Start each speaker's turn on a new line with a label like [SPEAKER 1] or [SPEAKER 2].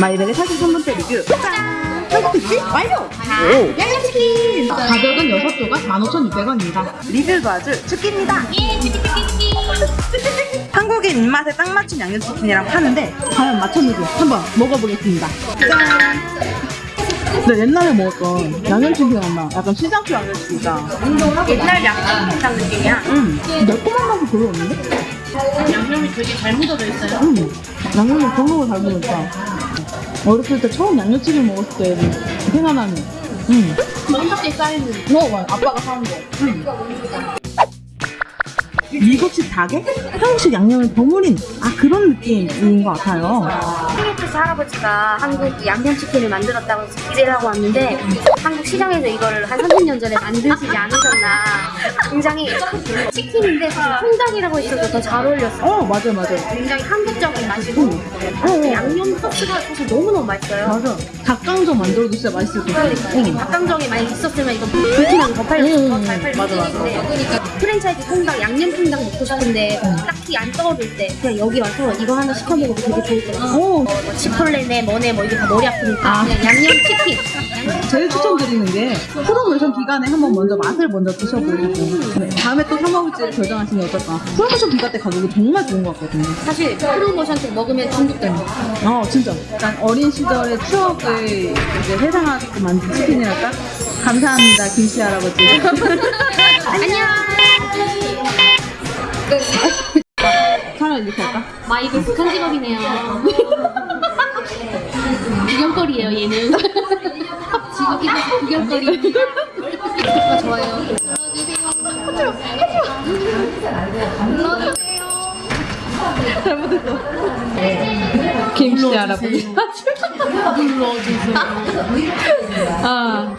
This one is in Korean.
[SPEAKER 1] 마이벨의 43번째 리뷰 짠! 한국특집 완료! 오! 양념치킨! 가격은 6조가 15,600원입니다 리뷰 도와줄 축기입니다
[SPEAKER 2] 예, 찌끼찌끼찌끼.
[SPEAKER 1] 한국인 입맛에 딱 맞춘 양념치킨이라고 하는데 과연 맞췄는지 한번 먹어보겠습니다 짠! 네, 옛날에 먹었던 양념치킨 엄마 약간 시장표 양념치킨이다
[SPEAKER 2] 옛날 양념장 느낌이야.
[SPEAKER 1] 음, 매콤한 맛이 별로 없는데?
[SPEAKER 2] 양념이 되게 잘 묻어져 있어요.
[SPEAKER 1] 음, 양념이 정말 잘 먹었다 어렸을 때 처음 양념치킨 먹었을 때 생각나는 음.
[SPEAKER 2] 넉넉히 쌓이는.
[SPEAKER 1] 어, 맞아. 아빠가 사온 거. 미국식 닭에 한국식 양념을 버무린 아 그런 느낌인 것 같아요.
[SPEAKER 2] KFC 할아버지가 한국 양념치킨을 만들었다고 해서 기대를 하고 왔는데 한국 시장에서 이거를 한 30년 전에 만드시지 않으셨나 굉장히 치킨인데 사실 통닭이라고 했어도 더잘 어울렸어요
[SPEAKER 1] 어 맞아 맞아
[SPEAKER 2] 굉장히 한국적인 맛이고
[SPEAKER 1] 어,
[SPEAKER 2] 양념 소스가 사실 너무너무 맛있어요.
[SPEAKER 1] 맞아. 닭강정 만들어도 진짜 맛있을 것 같아.
[SPEAKER 2] 그러니까 이게 닭강정이 많이 있었으면 이거 불티나고 더 팔렸을
[SPEAKER 1] 음,
[SPEAKER 2] 더잘 팔릴
[SPEAKER 1] 맞아, 맞아.
[SPEAKER 2] 텐데 프랜차이즈 통닭 양념 통닭 먹고 싶은데 딱히 안 떠오를 때 그냥 여기 와서 이거 하나 시켜 먹어도 되게 좋을 것 같아요
[SPEAKER 1] 오,
[SPEAKER 2] 뭐 치폴레네 뭐네 뭐 이게 다 머리 아프니까
[SPEAKER 1] 아.
[SPEAKER 2] 그냥 양념 치킨
[SPEAKER 1] 제일 추천드리는 게 프로모션 기간에 한번 먼저 맛을 먼저 드셔보시고 네, 다음에 또 사 먹을지 결정하시면 어떨까. 프로모션 기간 때 가격이 정말 좋은 것 같거든요.
[SPEAKER 2] 사실 프로모션 때 먹으면 중독돼요
[SPEAKER 1] 어 진짜 약간 어린 시절의 추억을 이제 회상하게 만든 치킨이랄까? 감사합니다 김씨 할아버지.
[SPEAKER 2] 안녕
[SPEAKER 1] 차라리 이렇게 할까?
[SPEAKER 2] 마이도 북한 직업이네요 구경거리예요 얘는 구경거리 구독과 좋아요 눌러주세요
[SPEAKER 1] 김씨 할아버지.
[SPEAKER 2] 눌러주세요
[SPEAKER 1] 아.